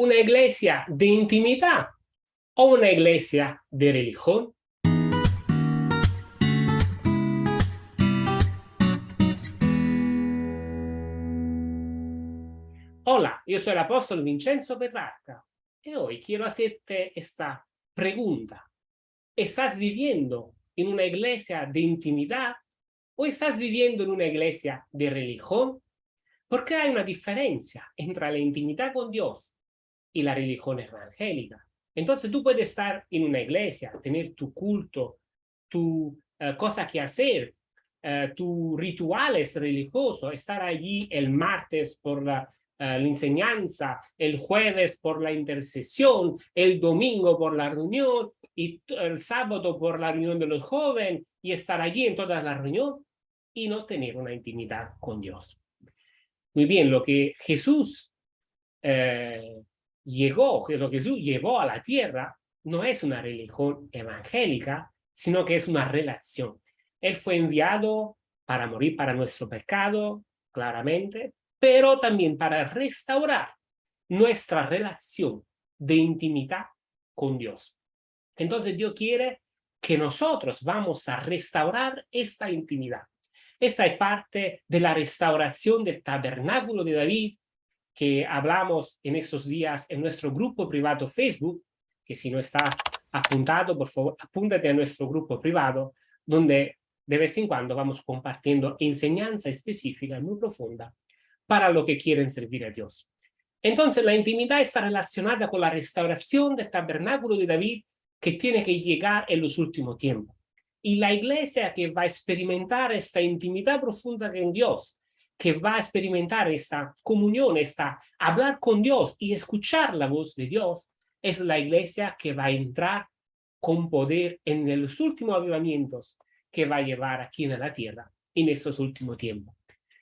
una iglesia de intimidad o una iglesia de religión? Hola, yo soy el apóstol Vincenzo Petrarca y hoy quiero hacerte esta pregunta. ¿Estás viviendo en una iglesia de intimidad o estás viviendo en una iglesia de religión? Porque hay una diferencia entre la intimidad con Dios y la religión evangélica. Entonces tú puedes estar en una iglesia, tener tu culto, tu uh, cosa que hacer, uh, tus rituales religiosos, estar allí el martes por la, uh, la enseñanza, el jueves por la intercesión, el domingo por la reunión y el sábado por la reunión de los jóvenes y estar allí en toda la reunión y no tener una intimidad con Dios. Muy bien, lo que Jesús eh, llegó, lo que Jesús llevó a la tierra, no es una religión evangélica, sino que es una relación. Él fue enviado para morir para nuestro pecado, claramente, pero también para restaurar nuestra relación de intimidad con Dios. Entonces Dios quiere que nosotros vamos a restaurar esta intimidad. Esta es parte de la restauración del tabernáculo de David que hablamos en estos días en nuestro grupo privado Facebook, que si no estás apuntado, por favor, apúntate a nuestro grupo privado, donde de vez en cuando vamos compartiendo enseñanza específica muy profunda para lo que quieren servir a Dios. Entonces la intimidad está relacionada con la restauración del tabernáculo de David que tiene que llegar en los últimos tiempos. Y la iglesia que va a experimentar esta intimidad profunda con Dios, que va a experimentar esta comunión, esta hablar con Dios y escuchar la voz de Dios, es la iglesia que va a entrar con poder en los últimos avivamientos que va a llevar aquí en la tierra en estos últimos tiempos.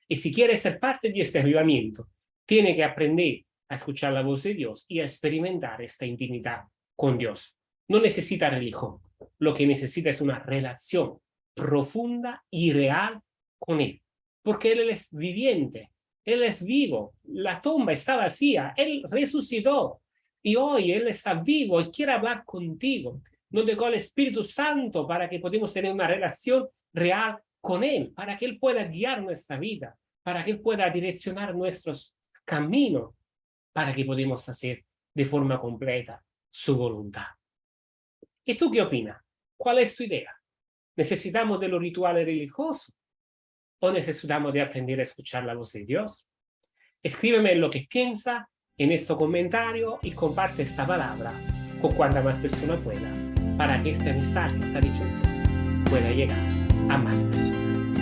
Y si quiere ser parte de este avivamiento, tiene que aprender a escuchar la voz de Dios y a experimentar esta intimidad con Dios. No necesita religión, lo que necesita es una relación profunda y real con Él, porque Él es viviente, Él es vivo, la tumba está vacía, Él resucitó y hoy Él está vivo y quiere hablar contigo. Nos dejó el Espíritu Santo para que podamos tener una relación real con Él, para que Él pueda guiar nuestra vida, para que Él pueda direccionar nuestros caminos, para que podamos hacer de forma completa su voluntad. ¿Y tú qué opinas? ¿Cuál es tu idea? ¿Necesitamos de los rituales religiosos? ¿O necesitamos de aprender a escuchar la voz de Dios? Escríbeme lo que piensa en este comentario y comparte esta palabra con cuanta más persona pueda para que este mensaje, esta reflexión pueda llegar a más personas.